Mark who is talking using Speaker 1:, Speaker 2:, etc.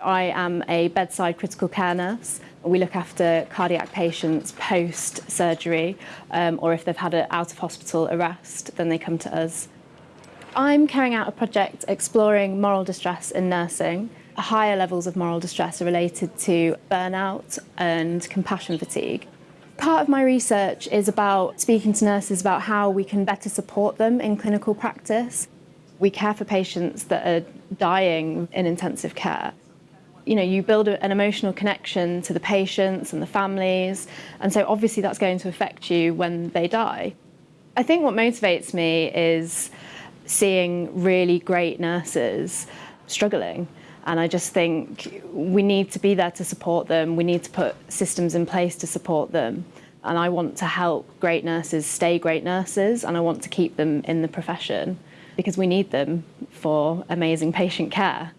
Speaker 1: I am a bedside critical care nurse. We look after cardiac patients post-surgery um, or if they've had an out-of-hospital arrest, then they come to us. I'm carrying out a project exploring moral distress in nursing. Higher levels of moral distress are related to burnout and compassion fatigue. Part of my research is about speaking to nurses about how we can better support them in clinical practice. We care for patients that are dying in intensive care you know, you build an emotional connection to the patients and the families, and so obviously that's going to affect you when they die. I think what motivates me is seeing really great nurses struggling. And I just think we need to be there to support them. We need to put systems in place to support them. And I want to help great nurses stay great nurses and I want to keep them in the profession because we need them for amazing patient care.